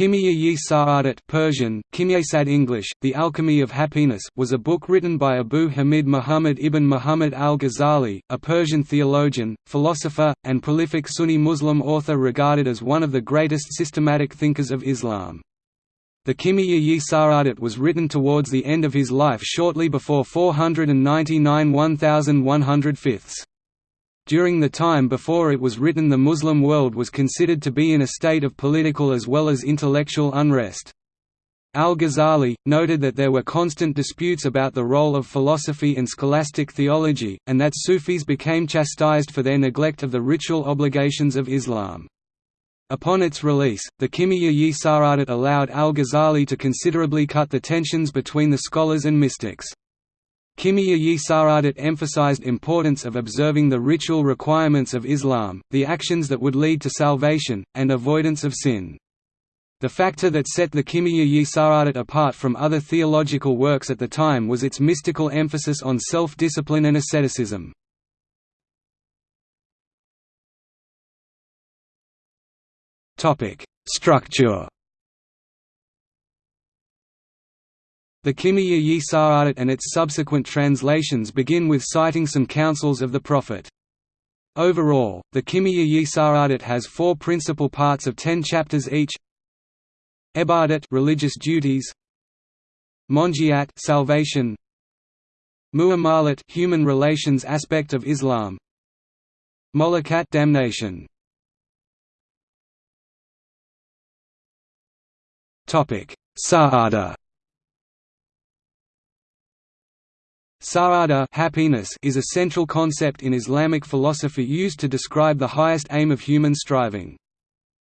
Kimya-yi Sa'adat Persian, Kimyasad English, The Alchemy of Happiness was a book written by Abu Hamid Muhammad ibn Muhammad al-Ghazali, a Persian theologian, philosopher, and prolific Sunni Muslim author regarded as one of the greatest systematic thinkers of Islam. The Kimya-yi Sa'adat was written towards the end of his life shortly before 499 1105. During the time before it was written the Muslim world was considered to be in a state of political as well as intellectual unrest. Al-Ghazali, noted that there were constant disputes about the role of philosophy and scholastic theology, and that Sufis became chastised for their neglect of the ritual obligations of Islam. Upon its release, the Kimya-yi Sa'adat allowed al-Ghazali to considerably cut the tensions between the scholars and mystics. Kimya-yi Sa'adat emphasized importance of observing the ritual requirements of Islam, the actions that would lead to salvation, and avoidance of sin. The factor that set the Kimya-yi Sa'adat apart from other theological works at the time was its mystical emphasis on self-discipline and asceticism. Structure The Kimya-yi Sa'adat and its subsequent translations begin with citing some counsels of the Prophet. Overall, the Kimya-yi Sa'adat has four principal parts of ten chapters each. Ibadat religious duties. Monjiat salvation. Muamalat human relations aspect of Islam. Molakat damnation. Topic. Sa'ada Sa'ada happiness is a central concept in Islamic philosophy used to describe the highest aim of human striving.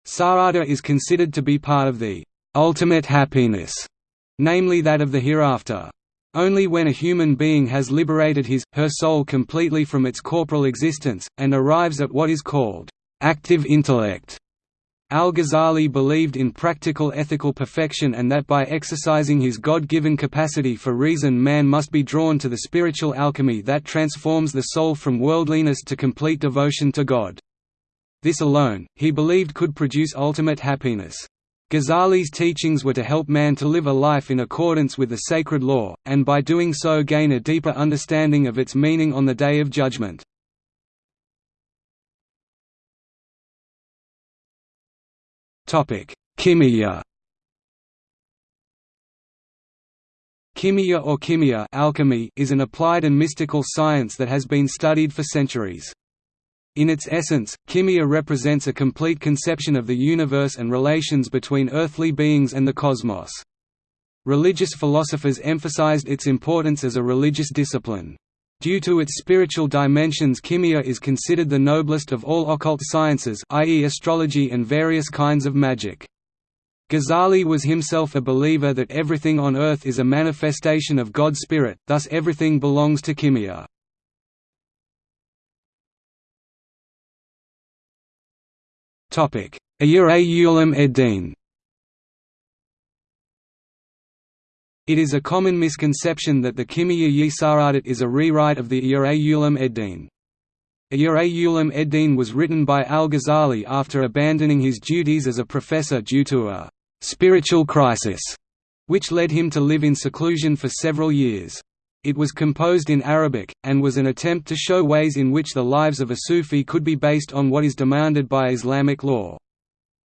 Sa'ada is considered to be part of the ultimate happiness, namely that of the hereafter. Only when a human being has liberated his, her soul completely from its corporal existence, and arrives at what is called active intellect, Al-Ghazali believed in practical ethical perfection and that by exercising his God-given capacity for reason man must be drawn to the spiritual alchemy that transforms the soul from worldliness to complete devotion to God. This alone, he believed could produce ultimate happiness. Ghazali's teachings were to help man to live a life in accordance with the sacred law, and by doing so gain a deeper understanding of its meaning on the Day of Judgment. Kimia Kimia or kimia alchemy is an applied and mystical science that has been studied for centuries. In its essence, kimia represents a complete conception of the universe and relations between earthly beings and the cosmos. Religious philosophers emphasized its importance as a religious discipline. Due to its spiritual dimensions kimia is considered the noblest of all occult sciences i.e. astrology and various kinds of magic. Ghazali was himself a believer that everything on earth is a manifestation of God's spirit, thus everything belongs to kimia. Ihya-Ulum Eddin It is a common misconception that the Kimya-yi is a rewrite of the Ihya-Ulum Eddin. Ihya-Ulum Eddin was written by al-Ghazali after abandoning his duties as a professor due to a «spiritual crisis», which led him to live in seclusion for several years. It was composed in Arabic, and was an attempt to show ways in which the lives of a Sufi could be based on what is demanded by Islamic law.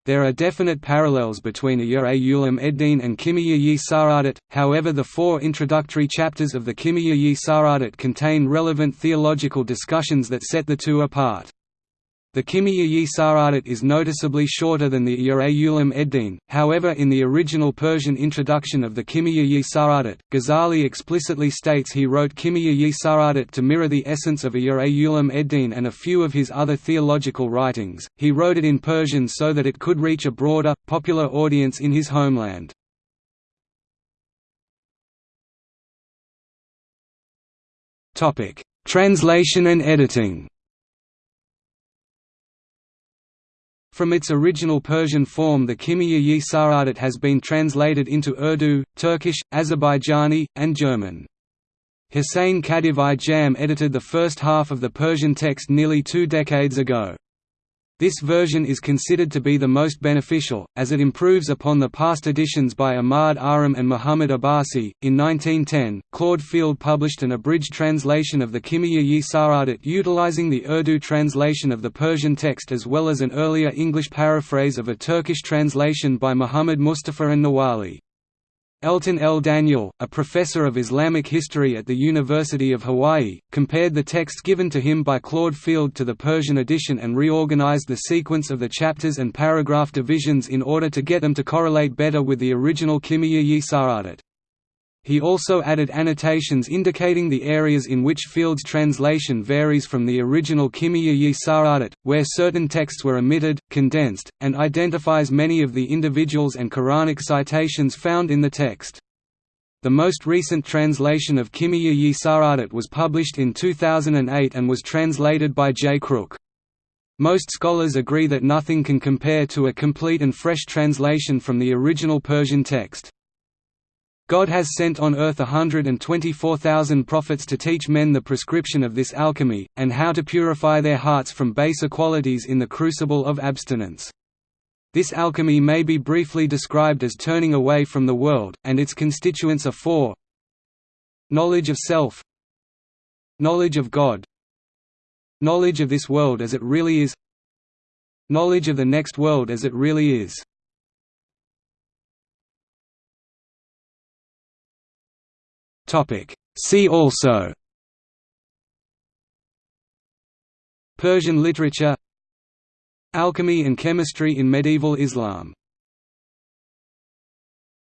There are definite parallels between Ihya-Ulum Eddin and Kimya-yi Sa'adat, however the four introductory chapters of the Kimya-yi Sa'adat contain relevant theological discussions that set the two apart. The Kimya-yi Sa'adat is noticeably shorter than the Ihya-Ulum Eddin, however in the original Persian introduction of the Kimya-yi Sa'adat, Ghazali explicitly states he wrote Kimya-yi Sa'adat to mirror the essence of Ihya-Ulum Eddin and a few of his other theological writings, he wrote it in Persian so that it could reach a broader, popular audience in his homeland. Translation and editing From its original Persian form the Kimya-yi Sa'adat has been translated into Urdu, Turkish, Azerbaijani, and German. Hussein Khadiv-i Jam edited the first half of the Persian text nearly two decades ago. This version is considered to be the most beneficial, as it improves upon the past editions by Ahmad Aram and Muhammad Abbasi. In 1910, Claude Field published an abridged translation of the Kimia-yi Sa'adat utilizing the Urdu translation of the Persian text as well as an earlier English paraphrase of a Turkish translation by Muhammad Mustafa and Nawali. Elton L. Daniel, a professor of Islamic history at the University of Hawaii, compared the text given to him by Claude Field to the Persian edition and reorganized the sequence of the chapters and paragraph divisions in order to get them to correlate better with the original Kimia-yi Sa'adat. He also added annotations indicating the areas in which Field's translation varies from the original Kimia-yi Sa'adat, where certain texts were omitted, condensed, and identifies many of the individuals and Quranic citations found in the text. The most recent translation of Kimia-yi Sa'adat was published in 2008 and was translated by J. Crook. Most scholars agree that nothing can compare to a complete and fresh translation from the original Persian text. God has sent on earth hundred and twenty-four thousand prophets to teach men the prescription of this alchemy, and how to purify their hearts from baser qualities in the crucible of abstinence. This alchemy may be briefly described as turning away from the world, and its constituents are four. Knowledge of self. Knowledge of God. Knowledge of this world as it really is. Knowledge of the next world as it really is See also Persian literature Alchemy and chemistry in medieval Islam